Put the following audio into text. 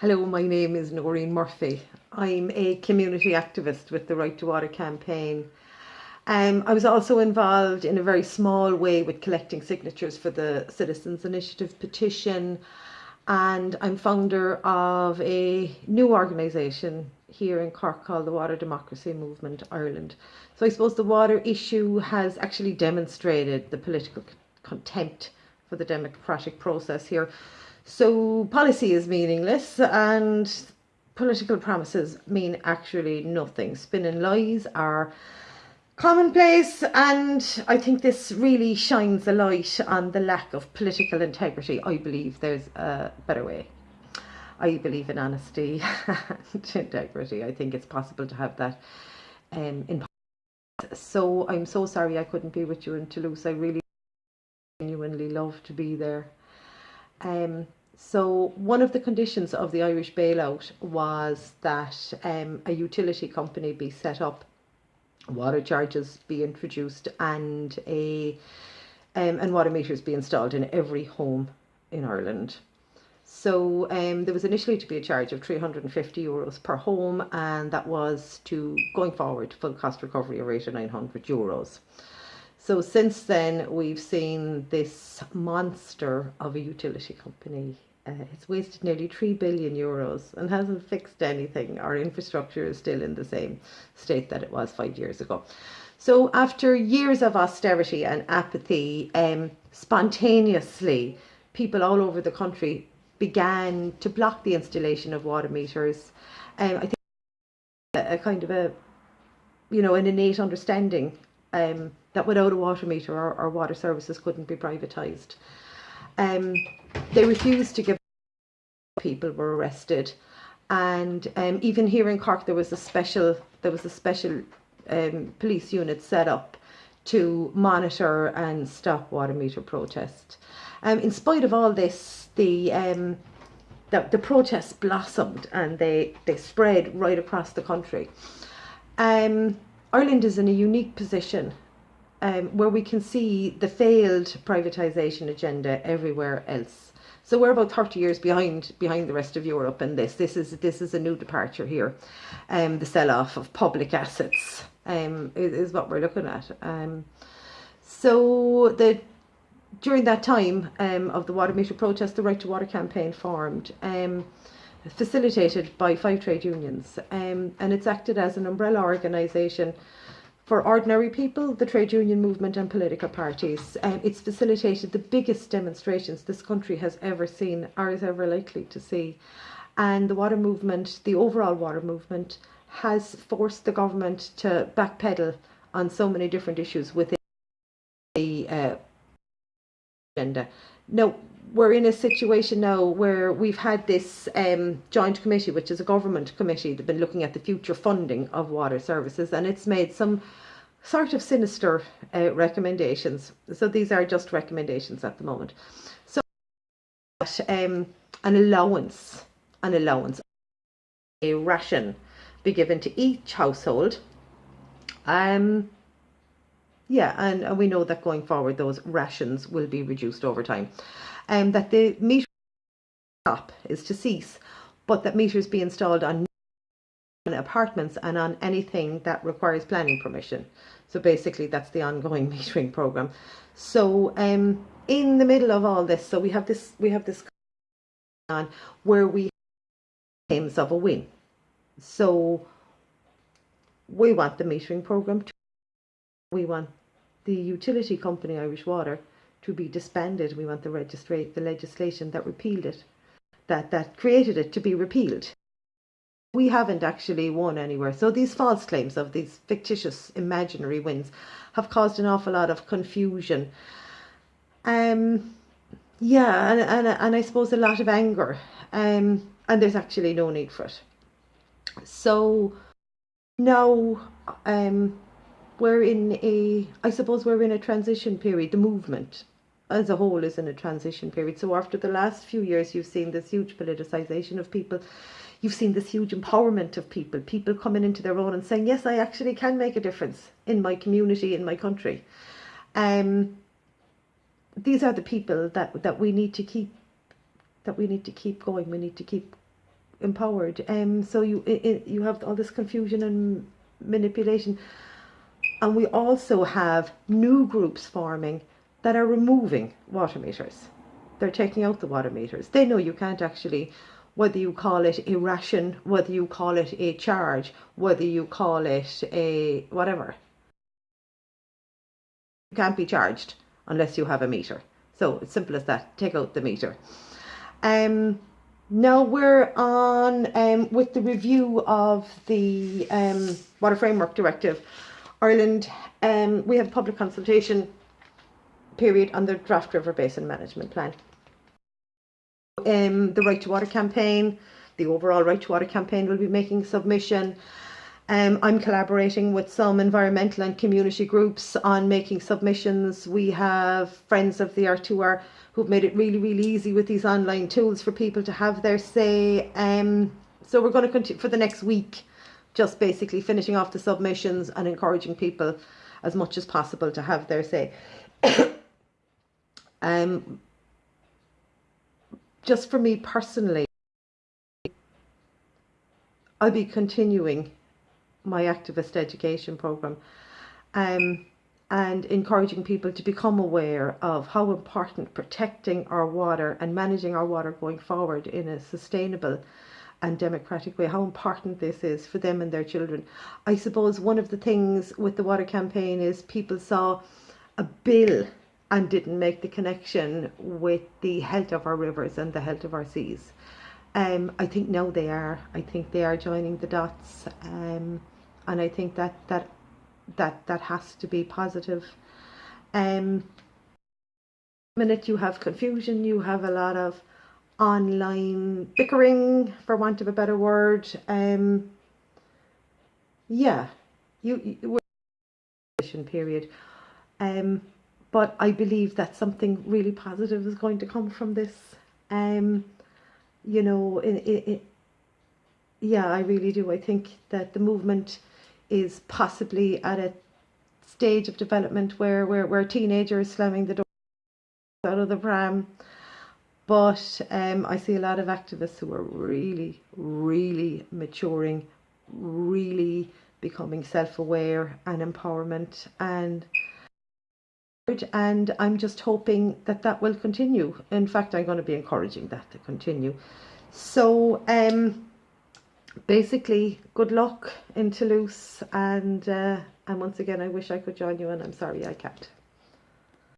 Hello, my name is Noreen Murphy. I'm a community activist with the Right to Water campaign. Um, I was also involved in a very small way with collecting signatures for the Citizens Initiative petition and I'm founder of a new organisation here in Cork called the Water Democracy Movement Ireland. So I suppose the water issue has actually demonstrated the political contempt for the democratic process here. So policy is meaningless and political promises mean actually nothing. Spinning lies are commonplace and I think this really shines a light on the lack of political integrity. I believe there's a better way. I believe in honesty and integrity. I think it's possible to have that um, in so I'm so sorry I couldn't be with you in Toulouse. I really genuinely love to be there. Um, so one of the conditions of the Irish bailout was that um, a utility company be set up, water charges be introduced, and a um, and water meters be installed in every home in Ireland. So um, there was initially to be a charge of 350 euros per home, and that was to going forward full cost recovery rate of 900 euros. So since then, we've seen this monster of a utility company uh, it's wasted nearly 3 billion euros and hasn't fixed anything. Our infrastructure is still in the same state that it was five years ago. So after years of austerity and apathy, um, spontaneously, people all over the country began to block the installation of water meters. Um, I think a, a, kind of a, you know, an innate understanding um, that without a water meter, our, water services couldn't be privatised. Um, they refused to give people were arrested and um, even here in Cork there was a special there was a special um, police unit set up to monitor and stop water meter protest. Um, in spite of all this, the, um, the, the protests blossomed and they, they spread right across the country. Um, Ireland is in a unique position um, where we can see the failed privatisation agenda everywhere else. So we're about 30 years behind behind the rest of Europe in this. This is this is a new departure here. Um, the sell-off of public assets um, is, is what we're looking at. Um, so the during that time um, of the water meter protest, the Right to Water campaign formed. Um, facilitated by five trade unions um, and it's acted as an umbrella organisation for ordinary people, the trade union movement and political parties. Um, it's facilitated the biggest demonstrations this country has ever seen or is ever likely to see. And the water movement, the overall water movement, has forced the government to backpedal on so many different issues within the uh, agenda. Now, we're in a situation now where we've had this um, joint committee, which is a government committee, that's been looking at the future funding of water services, and it's made some sort of sinister uh, recommendations. So these are just recommendations at the moment. So um, an allowance, an allowance, a ration be given to each household. Um, yeah, and, and we know that going forward, those rations will be reduced over time um, that the meter stop is to cease, but that meters be installed on apartments and on anything that requires planning permission. So basically that's the ongoing metering program. So um, in the middle of all this, so we have this we have this on where we aims of a win. So we want the metering program to we want the utility company Irish Water to be disbanded. We want the registrate the legislation that repealed it, that that created it to be repealed. We haven't actually won anywhere. So these false claims of these fictitious imaginary wins have caused an awful lot of confusion. Um, yeah, and, and, and I suppose a lot of anger. Um, and there's actually no need for it. So now um, we're in a, I suppose we're in a transition period. The movement as a whole is in a transition period. So after the last few years, you've seen this huge politicization of people. You've seen this huge empowerment of people, people coming into their own and saying, yes, I actually can make a difference in my community, in my country. Um, these are the people that, that we need to keep, that we need to keep going. We need to keep empowered. Um, so you i i you have all this confusion and manipulation, and we also have new groups forming that are removing water meters. They're taking out the water meters. They know you can't actually, whether you call it a ration, whether you call it a charge, whether you call it a whatever. You can't be charged unless you have a meter. So it's simple as that. Take out the meter. Um, now we're on um, with the review of the um, Water Framework Directive. Ireland, um, we have public consultation period on the draft river basin management plan. Um, the Right to Water campaign, the overall Right to Water campaign will be making submission. Um, I'm collaborating with some environmental and community groups on making submissions. We have friends of the R2R who've made it really, really easy with these online tools for people to have their say. Um, so we're going to continue for the next week, just basically finishing off the submissions and encouraging people as much as possible to have their say. um, just for me personally, I'll be continuing my activist education program um, and encouraging people to become aware of how important protecting our water and managing our water going forward in a sustainable and democratic way, how important this is for them and their children. I suppose one of the things with the water campaign is people saw a bill and didn't make the connection with the health of our rivers and the health of our seas. Um, I think now they are. I think they are joining the dots. Um, and I think that that that that has to be positive. Um, minute you have confusion, you have a lot of online bickering, for want of a better word. Um, yeah, you, you period. Um, but I believe that something really positive is going to come from this. Um, you know, it, it, it, yeah, I really do. I think that the movement is possibly at a stage of development where, where, where teenagers slamming the door out of the pram. But um, I see a lot of activists who are really, really maturing, really becoming self-aware and empowerment and and I'm just hoping that that will continue. In fact, I'm going to be encouraging that to continue. So, um, basically, good luck in Toulouse, and uh, and once again, I wish I could join you, and I'm sorry I can't.